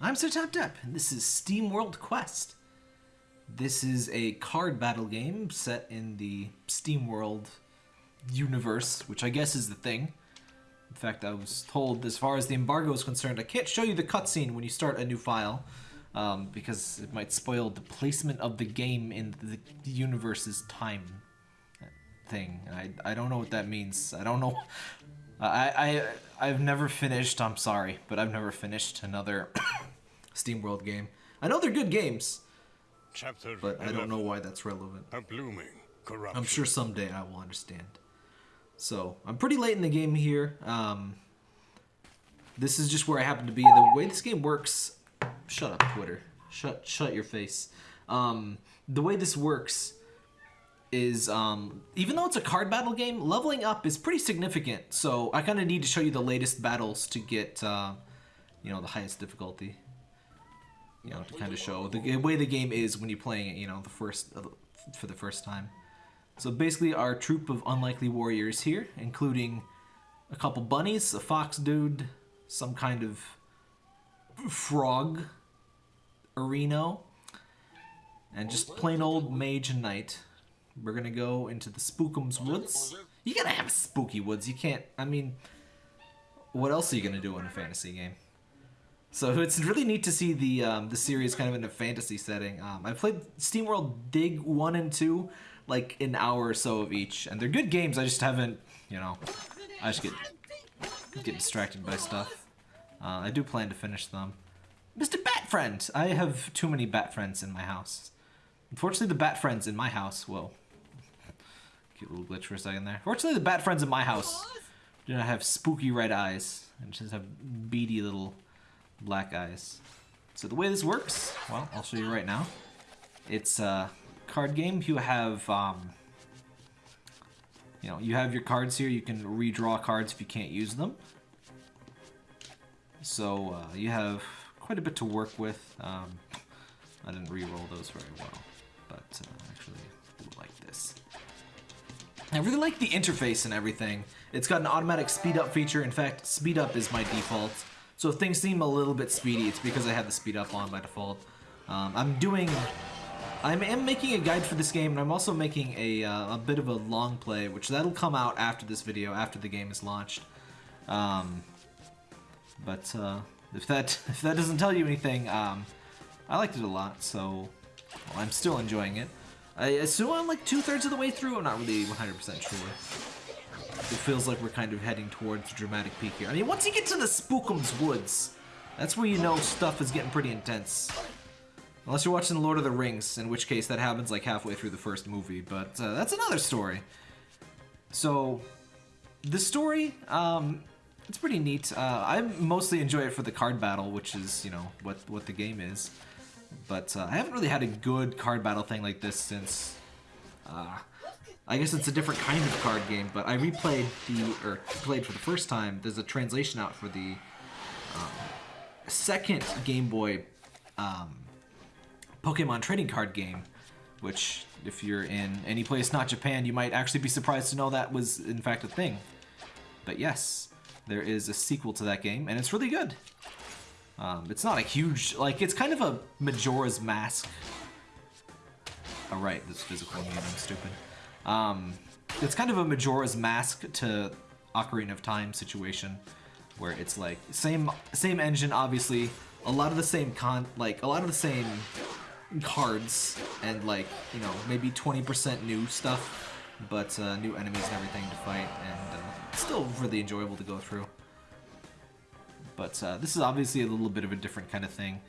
I'm Sir Tap Tap, and this is Steam World Quest. This is a card battle game set in the Steam World universe, which I guess is the thing. In fact, I was told, as far as the embargo is concerned, I can't show you the cutscene when you start a new file, um, because it might spoil the placement of the game in the universe's time thing. I, I don't know what that means. I don't know. I, I, I've never finished, I'm sorry, but I've never finished another Steam World game. I know they're good games, Chapter but I don't know why that's relevant. A blooming corruption. I'm sure someday I will understand. So, I'm pretty late in the game here. Um, this is just where I happen to be. The way this game works... Shut up, Twitter. Shut shut your face. Um, the way this works is, um, even though it's a card battle game, leveling up is pretty significant. So, I kind of need to show you the latest battles to get, uh, you know, the highest difficulty. You know, to kind of show the way the game is when you're playing it, you know, the first uh, for the first time. So basically, our troop of unlikely warriors here, including a couple bunnies, a fox dude, some kind of frog, areno, and just plain old mage and knight. We're gonna go into the Spookums Woods. You gotta have spooky woods. You can't. I mean, what else are you gonna do in a fantasy game? So it's really neat to see the um, the series kind of in a fantasy setting. Um, I played SteamWorld Dig one and two, like an hour or so of each, and they're good games. I just haven't, you know, I just get get distracted by stuff. Uh, I do plan to finish them. Mr. Bat Friend, I have too many Bat Friends in my house. Unfortunately, the Bat Friends in my house. Whoa, cute little glitch for a second there. Fortunately, the Bat Friends in my house do not have spooky red eyes and just have beady little black eyes. So the way this works, well, I'll show you right now. It's a card game. You have, um, you know, you have your cards here. You can redraw cards if you can't use them. So uh, you have quite a bit to work with. Um, I didn't re-roll those very well, but uh, actually like this. I really like the interface and everything. It's got an automatic speed up feature. In fact, speed up is my default. So if things seem a little bit speedy, it's because I have the speed up on by default. Um, I'm doing... I am making a guide for this game, and I'm also making a, uh, a bit of a long play, which that'll come out after this video, after the game is launched. Um, but uh, if that if that doesn't tell you anything, um, I liked it a lot, so well, I'm still enjoying it. I assume I'm like two-thirds of the way through, I'm not really 100% sure it feels like we're kind of heading towards a dramatic peak here. I mean, once you get to the Spookums Woods, that's where you know stuff is getting pretty intense. Unless you're watching Lord of the Rings, in which case that happens like halfway through the first movie, but uh, that's another story. So, the story, um, it's pretty neat. Uh, I mostly enjoy it for the card battle, which is, you know, what, what the game is. But uh, I haven't really had a good card battle thing like this since... I guess it's a different kind of card game, but I replayed the, or played for the first time, there's a translation out for the um, second Game Boy um, Pokemon trading card game, which if you're in any place not Japan, you might actually be surprised to know that was in fact a thing. But yes, there is a sequel to that game, and it's really good. Um, it's not a huge, like, it's kind of a Majora's Mask. Alright, this physical game, I'm stupid. Um, it's kind of a Majora's Mask to Ocarina of Time situation, where it's like same same engine, obviously, a lot of the same con, like a lot of the same cards, and like you know maybe 20% new stuff, but uh, new enemies and everything to fight, and uh, still really enjoyable to go through. But uh, this is obviously a little bit of a different kind of thing.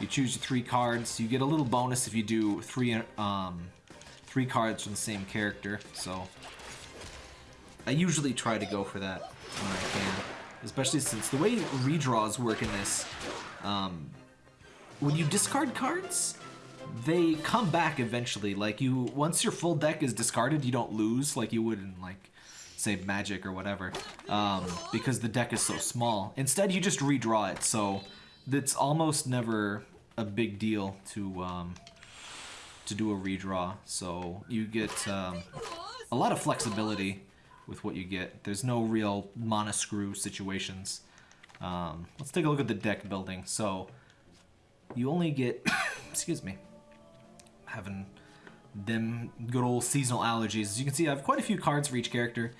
You choose your three cards. You get a little bonus if you do three um, three cards from the same character, so I usually try to go for that when I can, especially since the way redraws work in this, um, when you discard cards, they come back eventually. Like you, once your full deck is discarded, you don't lose like you would in like, say Magic or whatever, um, because the deck is so small. Instead, you just redraw it, so it's almost never a big deal to um, to do a redraw. So you get um, a lot of flexibility with what you get. There's no real mana screw situations. Um, let's take a look at the deck building. So you only get, excuse me, having them good old seasonal allergies. As you can see, I have quite a few cards for each character.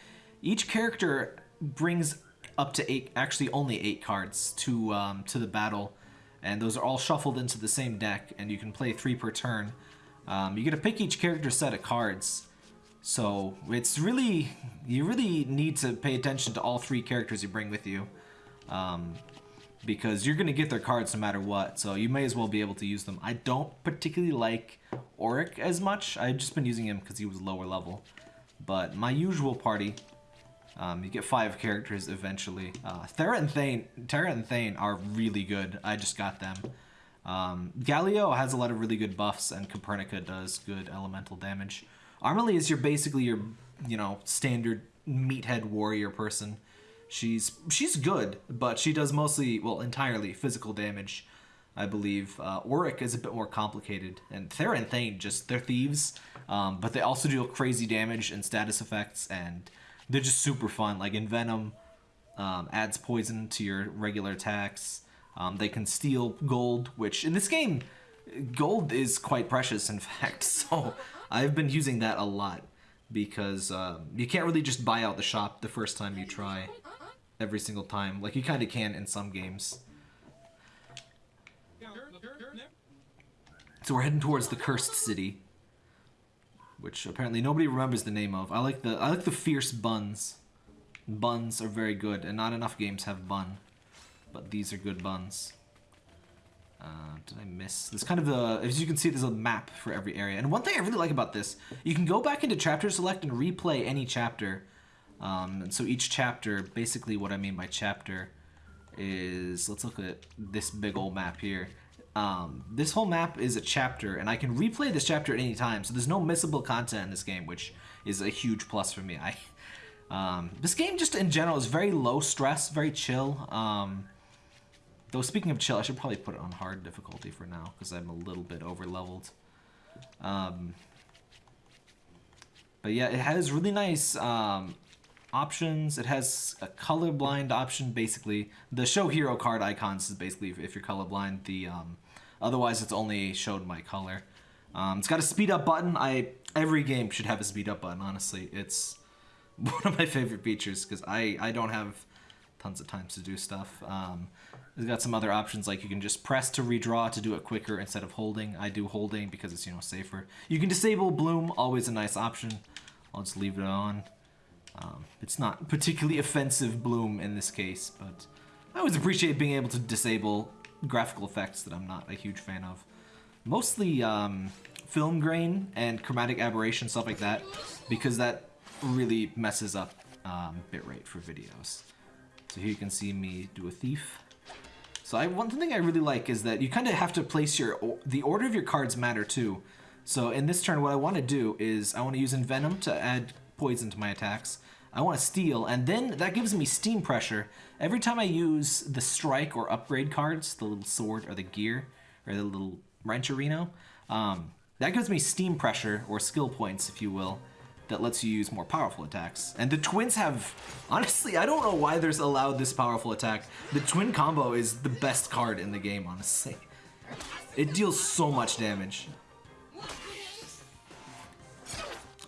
Each character brings up to eight, actually only eight cards to um, to the battle, and those are all shuffled into the same deck, and you can play three per turn. Um, you get to pick each character's set of cards, so it's really you really need to pay attention to all three characters you bring with you. Um, because you're going to get their cards no matter what, so you may as well be able to use them. I don't particularly like Orik as much. I've just been using him because he was lower level. But my usual party, um, you get five characters eventually. Uh, Thera and Thane, Terra and Thane are really good. I just got them. Um, Galleo has a lot of really good buffs, and Copernica does good elemental damage. Armilly is your basically your, you know, standard meathead warrior person. She's she's good, but she does mostly, well, entirely physical damage, I believe. Uh, Orik is a bit more complicated, and Thera and Thane just they're thieves, um, but they also deal crazy damage and status effects, and they're just super fun. Like Envenom um, adds poison to your regular attacks. Um, they can steal gold, which in this game, gold is quite precious, in fact. So I've been using that a lot because um, you can't really just buy out the shop the first time you try every single time. Like you kind of can in some games. So we're heading towards the cursed city, which apparently nobody remembers the name of. I like the I like the fierce buns. Buns are very good, and not enough games have bun, but these are good buns. Uh, did I miss? There's kind of a, as you can see, there's a map for every area. And one thing I really like about this, you can go back into chapter select and replay any chapter. Um, and so each chapter, basically what I mean by chapter is, let's look at this big old map here. Um, this whole map is a chapter, and I can replay this chapter at any time. So there's no missable content in this game, which is a huge plus for me. I, um, this game just in general is very low stress, very chill. Um, though speaking of chill, I should probably put it on hard difficulty for now because I'm a little bit over leveled. Um, but yeah, it has really nice um, options. It has a colorblind option, basically. The show hero card icons is basically if you're colorblind. The um, otherwise it's only showed my color. Um, it's got a speed up button. I every game should have a speed up button. Honestly, it's one of my favorite features because I I don't have tons of times to do stuff. Um, it's got some other options like you can just press to redraw to do it quicker instead of holding. I do holding because it's you know safer. You can disable bloom, always a nice option. I'll just leave it on. Um, it's not particularly offensive bloom in this case, but I always appreciate being able to disable graphical effects that I'm not a huge fan of. Mostly um, film grain and chromatic aberration, stuff like that, because that really messes up um, bitrate for videos. So here you can see me do a thief. So I, one thing I really like is that you kind of have to place your, the order of your cards matter too. So in this turn, what I want to do is I want to use Envenom to add poison to my attacks. I want to steal, and then that gives me steam pressure. Every time I use the strike or upgrade cards, the little sword or the gear, or the little rancherino, um, that gives me steam pressure, or skill points, if you will, that lets you use more powerful attacks. And the twins have, honestly, I don't know why there's allowed this powerful attack. The twin combo is the best card in the game, honestly. It deals so much damage.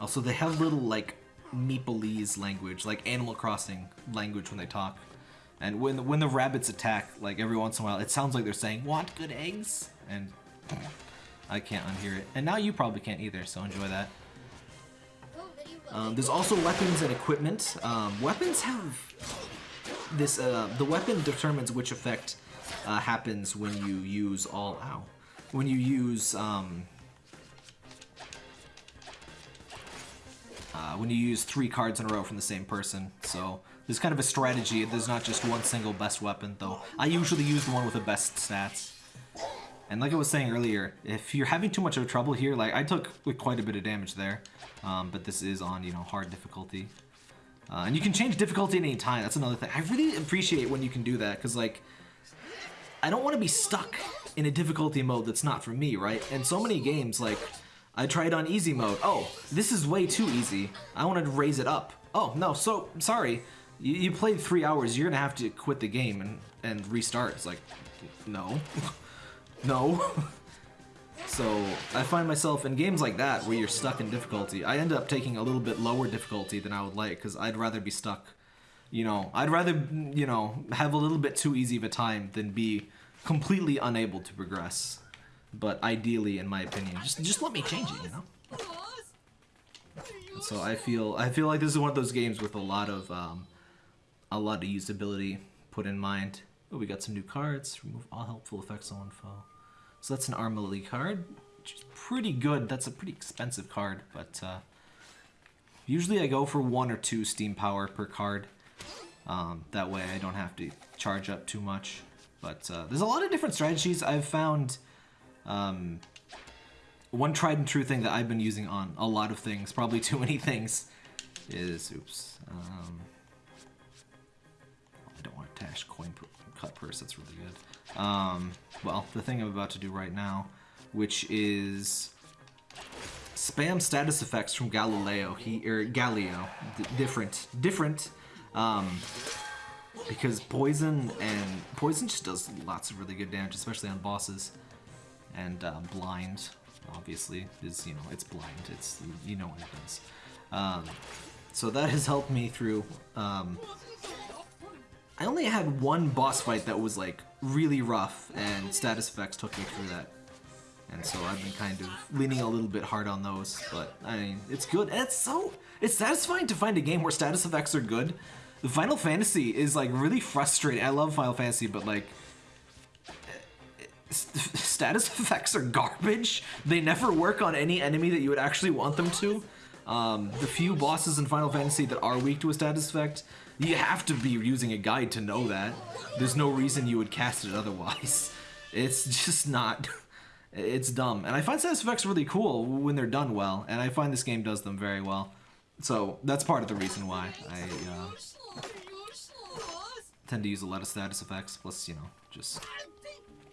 Also, they have little, like, Meepleese language, like Animal Crossing language when they talk. And when when the rabbits attack, like every once in a while, it sounds like they're saying, "Want good eggs?" And I can't unhear it. And now you probably can't either, so enjoy that. Um, there's also weapons and equipment. Um, weapons have this. Uh, the weapon determines which effect uh, happens when you use all. Ow. When you use um, uh, when you use three cards in a row from the same person. So there's kind of a strategy. There's not just one single best weapon, though. I usually use the one with the best stats. And like I was saying earlier, if you're having too much of trouble here, like I took quite a bit of damage there, um, but this is on, you know, hard difficulty. Uh, and you can change difficulty at any time. That's another thing. I really appreciate when you can do that, because, like, I don't want to be stuck in a difficulty mode that's not for me, right? And so many games, like, I tried on easy mode. Oh, this is way too easy. I want to raise it up. Oh, no, so, sorry. You, you played three hours, you're gonna have to quit the game and, and restart. It's like, no. No. so I find myself in games like that where you're stuck in difficulty. I end up taking a little bit lower difficulty than I would like because I'd rather be stuck. You know, I'd rather you know have a little bit too easy of a time than be completely unable to progress. But ideally, in my opinion, just just let me change it. You know. So I feel I feel like this is one of those games with a lot of um, a lot of usability put in mind. Oh, we got some new cards. Remove all helpful effects on foe. So that's an Armilly card, which is pretty good. That's a pretty expensive card, but uh, usually I go for one or two Steam Power per card. Um, that way I don't have to charge up too much. But uh, there's a lot of different strategies. I've found um, one tried and true thing that I've been using on a lot of things, probably too many things, is, oops, um, I don't want to tash coin cut purse, that's really good. Um, well, the thing I'm about to do right now, which is spam status effects from Galileo, he, or Galleo, different, different, um, because poison and poison just does lots of really good damage, especially on bosses, and uh, blind, obviously, is, you know, it's blind, it's, you know what it does. Um, so that has helped me through, um, I only had one boss fight that was like really rough, and status effects took me through that. And so I've been kind of leaning a little bit hard on those, but I mean, it's good. And it's so, it's satisfying to find a game where status effects are good. The Final Fantasy is like really frustrating. I love Final Fantasy, but like, status effects are garbage. They never work on any enemy that you would actually want them to. Um, the few bosses in Final Fantasy that are weak to a status effect, you have to be using a guide to know that. There's no reason you would cast it otherwise. It's just not... It's dumb. And I find status effects really cool when they're done well, and I find this game does them very well. So that's part of the reason why I uh, tend to use a lot of status effects, plus, you know, just...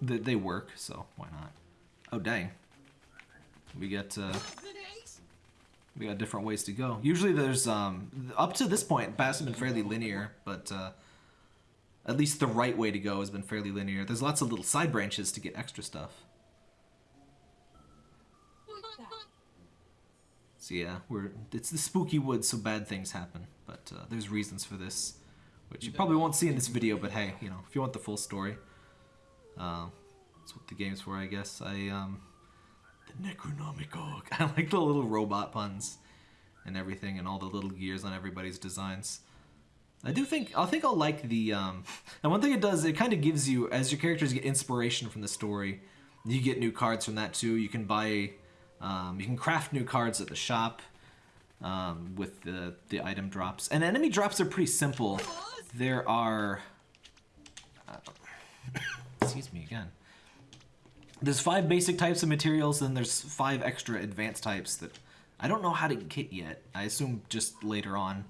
They, they work, so why not? Oh, dang. We get... Uh, we got different ways to go. Usually there's, um, up to this point, paths have been fairly linear, but uh, at least the right way to go has been fairly linear. There's lots of little side branches to get extra stuff. So yeah, we're it's the spooky woods, so bad things happen. But uh, there's reasons for this, which you probably won't see in this video. But hey, you know, if you want the full story, uh, that's what the game's for, I guess. I um, Necronomicon. I like the little robot puns and everything, and all the little gears on everybody's designs. I do think I think I'll like the um, and one thing it does it kind of gives you as your characters get inspiration from the story, you get new cards from that too. You can buy um, you can craft new cards at the shop um, with the, the item drops. And enemy drops are pretty simple. There are... Uh, excuse me again. There's five basic types of materials, and there's five extra advanced types that I don't know how to get yet. I assume just later on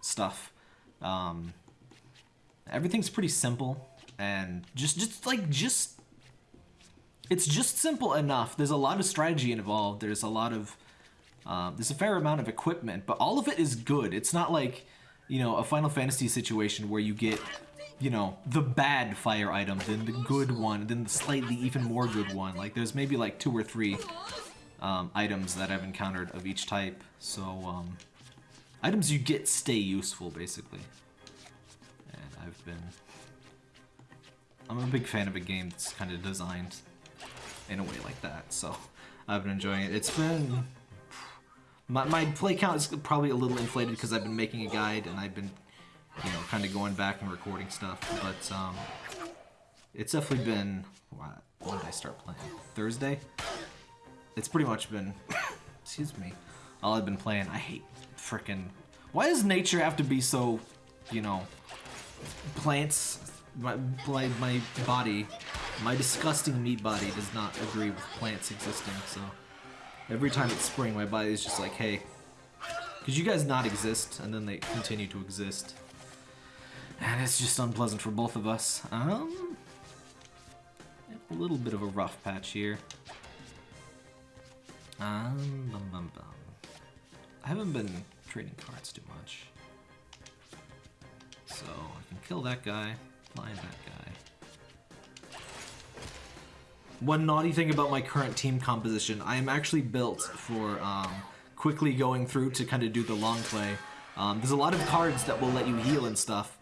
stuff. Um, everything's pretty simple, and just just like just it's just simple enough. There's a lot of strategy involved. There's a lot of um, there's a fair amount of equipment, but all of it is good. It's not like you know a Final Fantasy situation where you get you know the bad fire item, then the good one, then the slightly even more good one. Like there's maybe like two or three um, items that I've encountered of each type. So um, items you get stay useful basically. And I've been I'm a big fan of a game that's kind of designed in a way like that. So I've been enjoying it. It's been my my play count is probably a little inflated because I've been making a guide and I've been you know kind of going back and recording stuff. But um, it's definitely been what, when did I start playing? Thursday. It's pretty much been excuse me all I've been playing. I hate freaking. Why does nature have to be so you know plants my, my, my body, my disgusting meat body does not agree with plants existing, so every time it's spring, my body is just like, hey, because you guys not exist, and then they continue to exist. And it's just unpleasant for both of us. Um, a little bit of a rough patch here. Um, bum, bum, bum. I haven't been trading cards too much. So I can kill that guy, fly that guy. one naughty thing about my current team composition, I am actually built for um, quickly going through to kind of do the long play. Um, there's a lot of cards that will let you heal and stuff,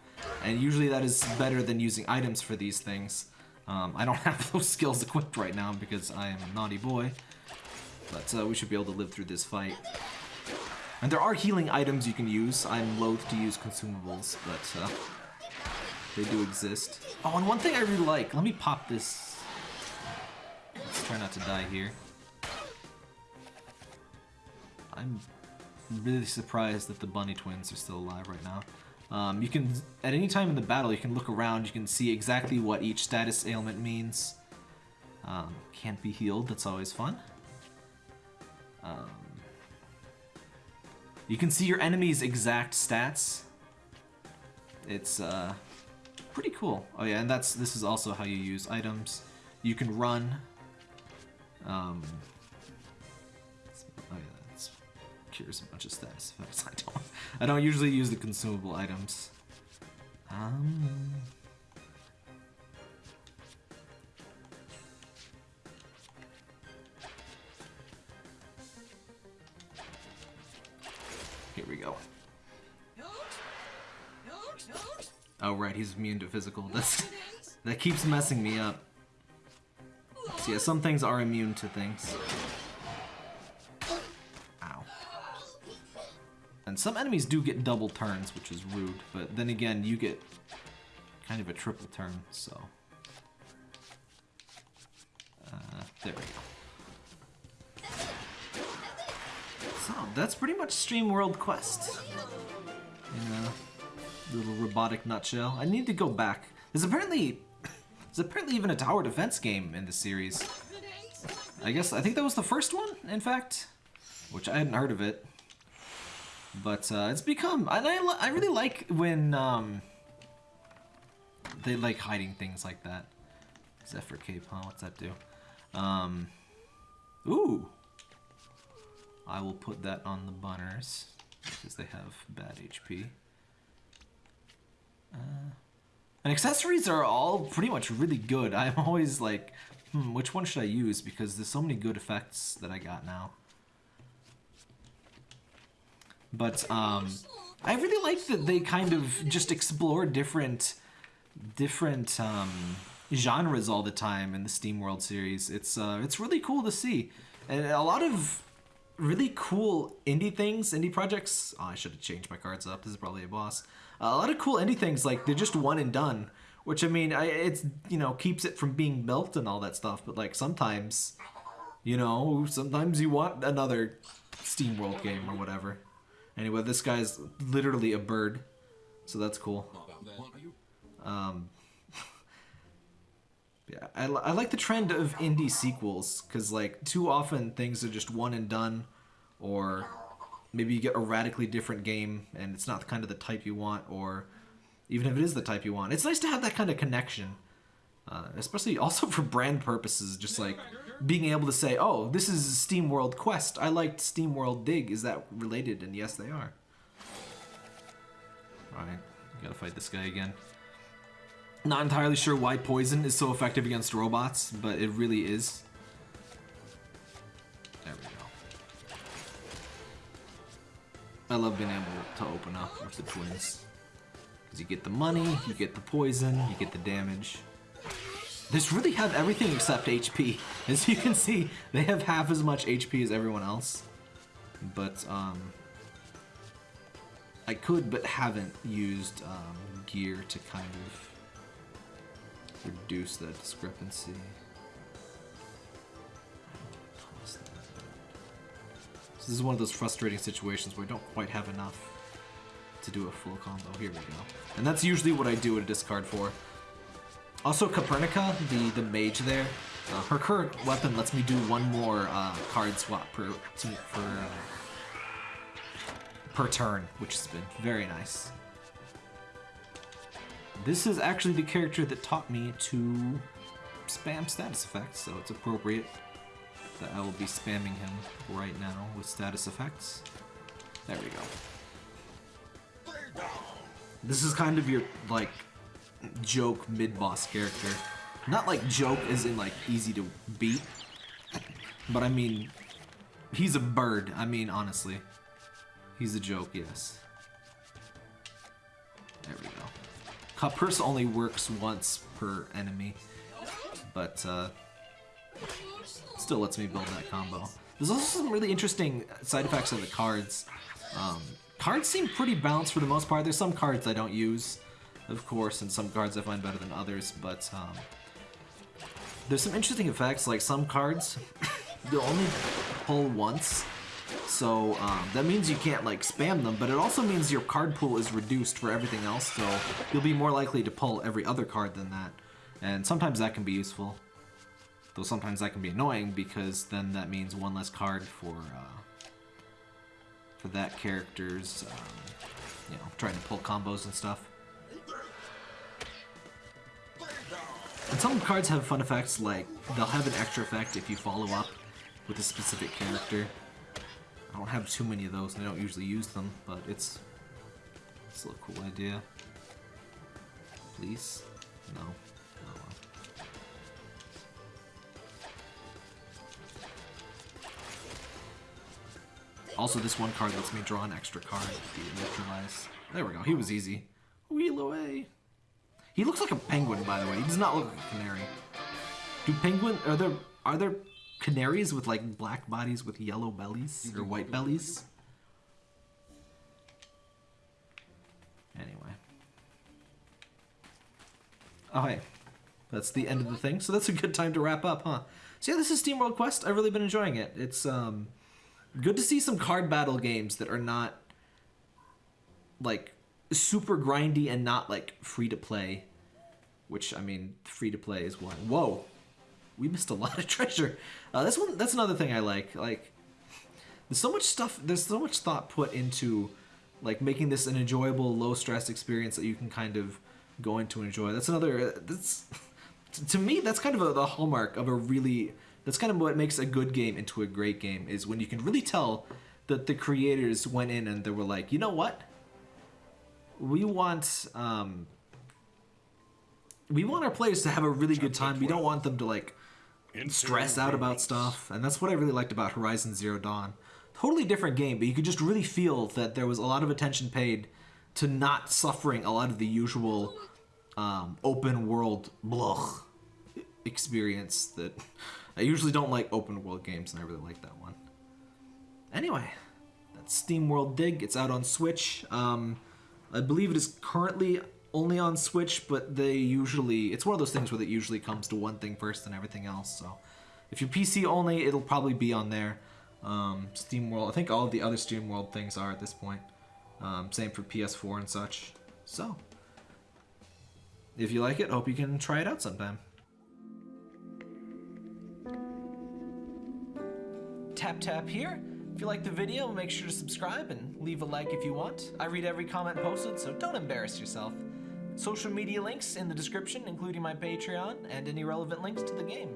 and usually that is better than using items for these things. Um, I don't have those skills equipped right now because I am a naughty boy, but uh, we should be able to live through this fight. And there are healing items you can use. I'm loath to use consumables, but uh, they do exist. Oh, and one thing I really like, let me pop this. Let's try not to die here. I'm really surprised that the bunny twins are still alive right now. Um, you can, at any time in the battle, you can look around, you can see exactly what each status ailment means. Um, can't be healed, that's always fun. Um, you can see your enemy's exact stats. It's uh, pretty cool. Oh yeah, and that's this is also how you use items. You can run. Um, cures a bunch of status effects. I don't. I don't usually use the consumable items. Um. Here we go. Oh right, he's immune to physical. That's that keeps messing me up. So yeah, some things are immune to things. Some enemies do get double turns, which is rude, but then again, you get kind of a triple turn, so. Uh, there we go. So, that's pretty much Steam World Quest. You know, little robotic nutshell. I need to go back. There's apparently there's apparently even a tower defense game in the series. I guess I think that was the first one, in fact, which I hadn't heard of it. But uh, it's become and I I really like when um, they like hiding things like that. Zephyr Cape, huh? What's that do? Um, ooh. I will put that on the bunners because they have bad HP. Uh, and accessories are all pretty much really good. I'm always like, hmm, which one should I use? Because there's so many good effects that I got now. But um, I really like that they kind of just explore different, different um, genres all the time in the Steam World series. It's uh, it's really cool to see, and a lot of really cool indie things, indie projects. Oh, I should have changed my cards up. This is probably a boss. Uh, a lot of cool indie things, like they're just one and done. Which I mean, I, it's you know keeps it from being built and all that stuff. But like sometimes, you know, sometimes you want another Steam World game or whatever. Anyway, this guy's literally a bird, so that's cool. Um, yeah, I, I like the trend of indie sequels because like too often things are just one and done, or maybe you get a radically different game and it's not kind of the type you want, or even if it is the type you want, it's nice to have that kind of connection, uh, especially also for brand purposes. Just like being able to say, "Oh, this is Steam World Quest. I liked Steam World Dig. Is that related?" And yes, they are. All right, gotta fight this guy again. Not entirely sure why poison is so effective against robots, but it really is. There we go. I love being able to open up with the twins. Because you get the money, you get the poison, you get the damage. This really have everything except HP. As you can see, they have half as much HP as everyone else. But, um... I could, but haven't used um, gear to kind of reduce that discrepancy. So this is one of those frustrating situations where I don't quite have enough to do a full combo. Here we go. And that's usually what I do at a discard for. Also, Copernica, the, the mage there, uh, her current weapon lets me do one more uh, card swap per, per, uh, per turn, which has been very nice. This is actually the character that taught me to spam status effects, so it's appropriate that I will be spamming him right now with status effects. There we go. This is kind of your, like, joke mid-boss character. Not like joke as in like easy to beat, but I mean, he's a bird. I mean, honestly. He's a joke, yes. There we go. Cut purse only works once per enemy, but uh, still lets me build that combo. There's also some really interesting side effects of the cards. Um, cards seem pretty balanced for the most part. There's some cards I don't use, of course, and some cards I find better than others, but um, there's some interesting effects, like some cards, you'll only pull once, so um, that means you can't like spam them, but it also means your card pool is reduced for everything else, so you'll be more likely to pull every other card than that. And sometimes that can be useful. Though sometimes that can be annoying because then that means one less card for uh, for that character's, um, you know, trying to pull combos and stuff. And some cards have fun effects, like they'll have an extra effect if you follow up with a specific character. I don't have too many of those, and I don't usually use them, but it's still a cool idea. Please? No. Oh. Also, this one card lets me draw an extra card if neutralize. There we go. He was easy. Wheel away. He looks like a penguin, by the way. He does not look like a canary. Do penguin are there are there canaries with like black bodies with yellow bellies or white bellies? Anyway. Oh hey. That's the end of the thing. So that's a good time to wrap up, huh? So yeah, this is Steam World Quest. I've really been enjoying it. It's um good to see some card battle games that are not like super grindy and not like free to play. Which I mean, free to play is one. Whoa, we missed a lot of treasure. Uh, that's one. That's another thing I like. Like, there's so much stuff. There's so much thought put into like making this an enjoyable, low stress experience that you can kind of go into and enjoy. That's another. That's to me. That's kind of a, the hallmark of a really. That's kind of what makes a good game into a great game is when you can really tell that the creators went in and they were like, you know what? We want um, we want our players to have a really good time. We don't want them to like stress out about stuff, and that's what I really liked about Horizon Zero Dawn. Totally different game, but you could just really feel that there was a lot of attention paid to not suffering a lot of the usual um, open world blah experience that I usually don't like open world games, and I really like that one. Anyway, that's Steam World Dig. It's out on Switch. Um, I believe it is currently only on Switch, but they usually it's one of those things where it usually comes to one thing first and everything else. So if you're PC only, it'll probably be on there. Um, Steam World, I think all the other Steam World things are at this point. Um, same for PS4 and such. So if you like it, hope you can try it out sometime. Tap tap here. If you like the video, make sure to subscribe and leave a like if you want. I read every comment posted, so don't embarrass yourself. Social media links in the description, including my Patreon and any relevant links to the game.